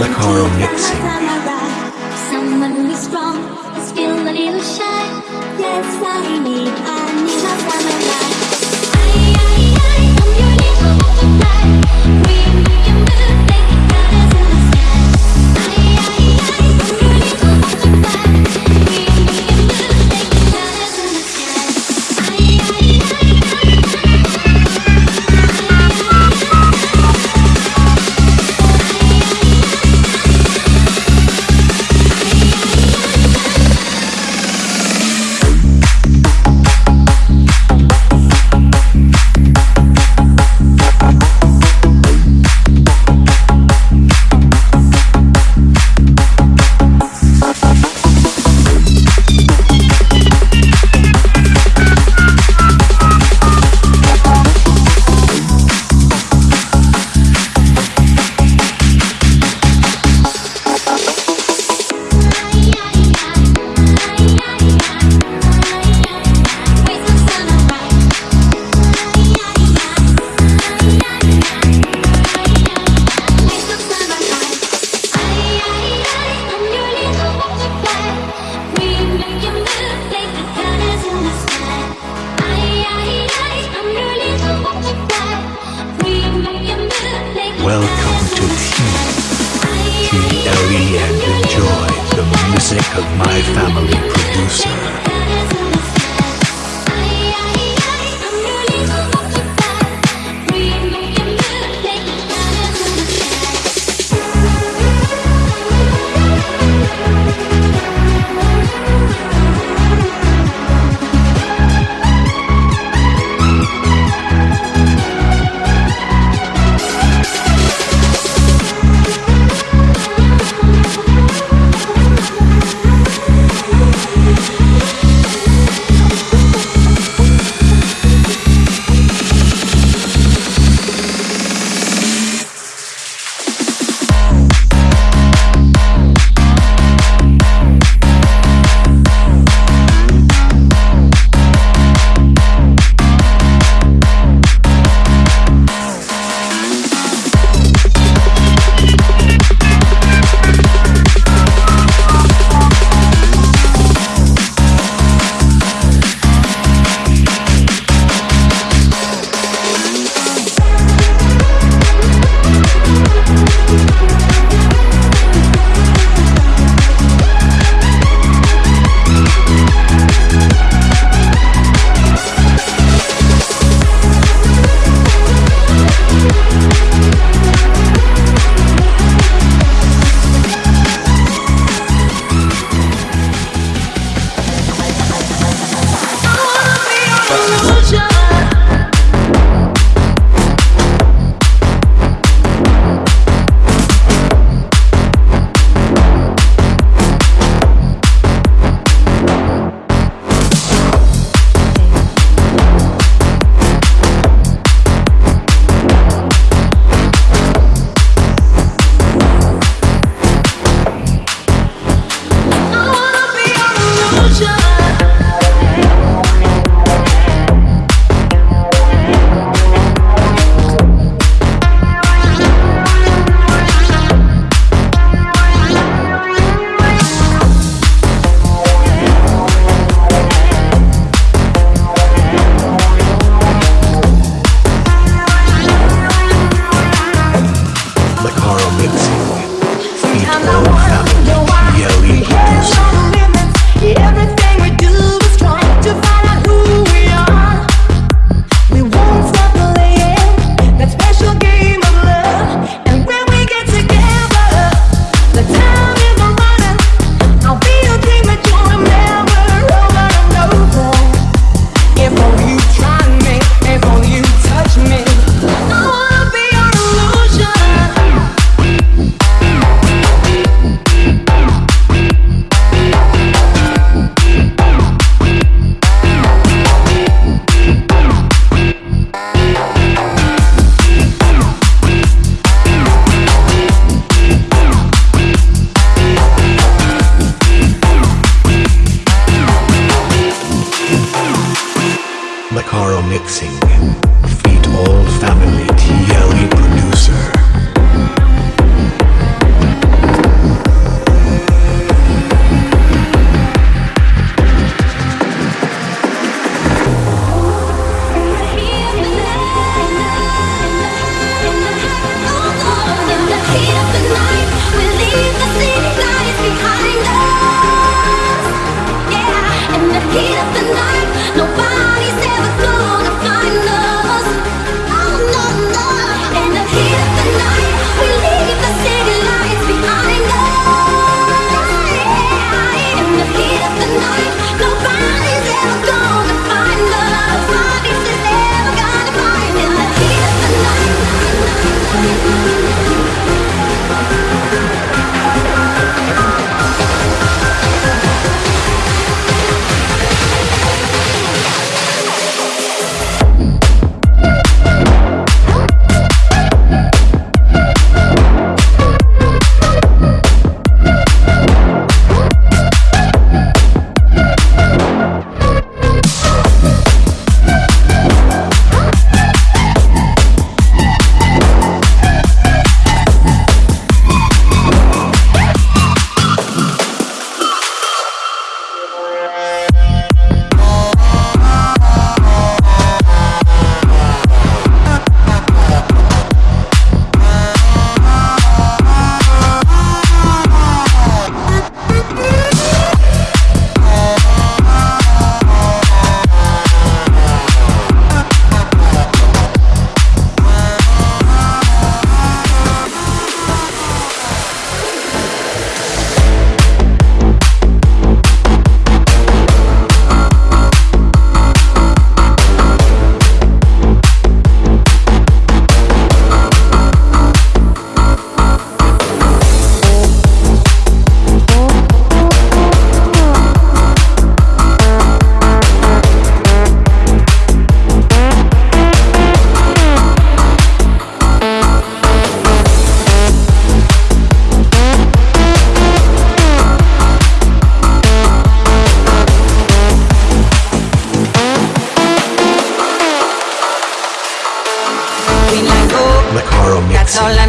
The Coral Mixing. Someone who's strong, still a little shy. Yes, I need, I need a. Welcome to T, T-L-E and enjoy the music of my family producer. relaxing.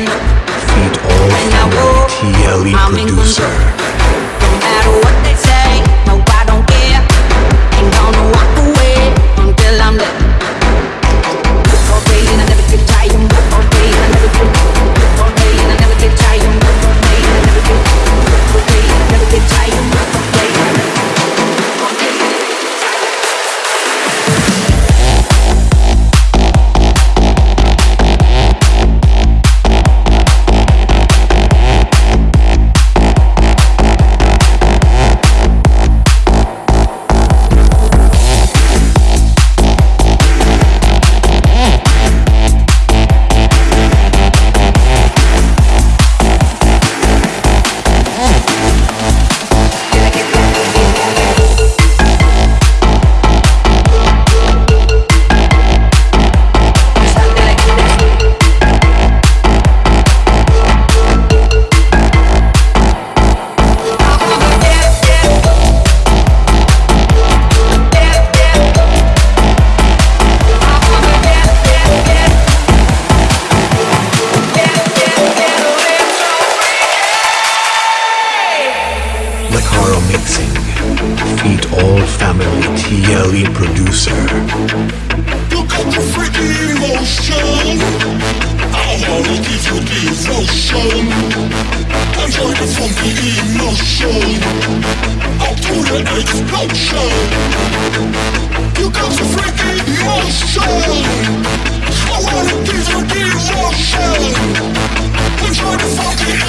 Feed all I walk, TLE I'm in producer. Producer. You got the emotion. I wanna give you devotion. Enjoy the funky emotion. Up to the explosion. You got the freaky emotion. I wanna give you devotion. Enjoy the funky